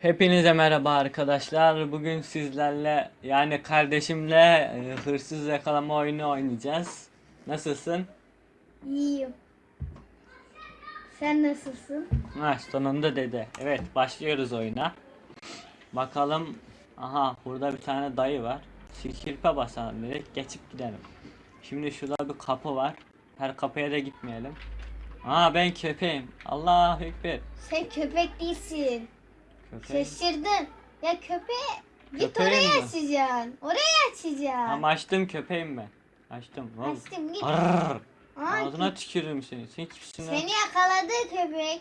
Hepinize merhaba arkadaşlar. Bugün sizlerle yani kardeşimle e, hırsız yakalama oyunu oynayacağız. Nasılsın? İyiyim. Sen nasılsın? Ha sonunda dede. Evet başlıyoruz oyuna. Bakalım. Aha burada bir tane dayı var. Kirpe basalım direkt geçip gidelim. Şimdi şurada bir kapı var. Her kapıya da gitmeyelim. Aa ben köpeğim. Allahu ekber. Sen köpek değilsin. Şaşırdın. Ya köpeğe git Köpeğim oraya mi? açacaksın. Oraya açacaksın. Ama açtım köpeğim ben. Açtım. Açtım git. Arrrr. Ağzına tükürürüm seni. Sen kimsin lan? Seni yakaladı köpek.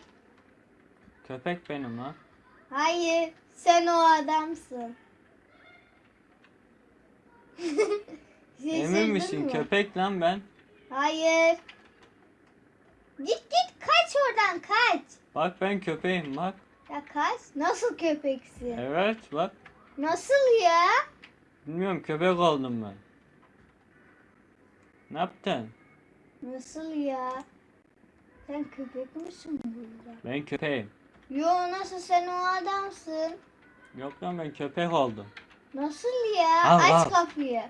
Köpek benim lan. Hayır. Sen o adamsın. Emin misin? mı? Köpek lan ben. Hayır. Git git kaç oradan kaç. Bak ben köpeğim bak. Ya kaç? Nasıl köpeksin? Evet bak. Nasıl ya? Bilmiyorum köpek oldum ben. Ne yaptın? Nasıl ya? Sen köpek misin burada? Ben köpeğim. Yo nasıl sen o adamsın? Yok lan ben köpek oldum. Nasıl ya? Al, Aç al. kapıyı.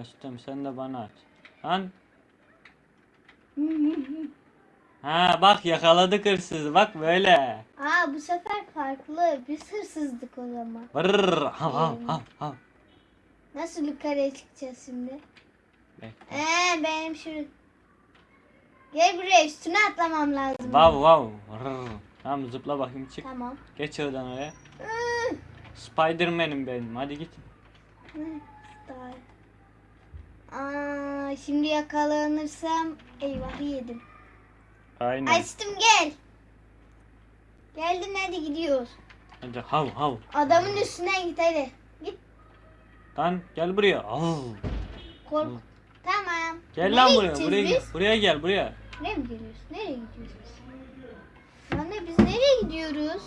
Açtım sen de bana aç. Lan. Ha bak yakaladık hırsızı bak böyle. Aa bu sefer farklı. Biz hırsızdık o zaman. Vırrrr. Hav hav hav hav. Nasıl yukarıya çıkacağız şimdi? Bekle. Ee benim şu... Gel buraya üstüne atlamam lazım. Vav vav. Vırrrr. Tamam zıpla bakayım çık. Tamam. Geç oradan oraya. Spiderman'im benim hadi git. Aa, şimdi yakalanırsam eyvah yedim. Aynen. Açtım gel. Geldin hadi gidiyoruz. Hadi hav hav. Adamın üstüne git hadi. Git Lan gel buraya. Av. kork. Tamam. Gel Nereye lan buraya. Buraya gel. Buraya gel buraya. Nereye mi geliyoruz? Nereye gidiyoruz biz? Anne biz nereye gidiyoruz?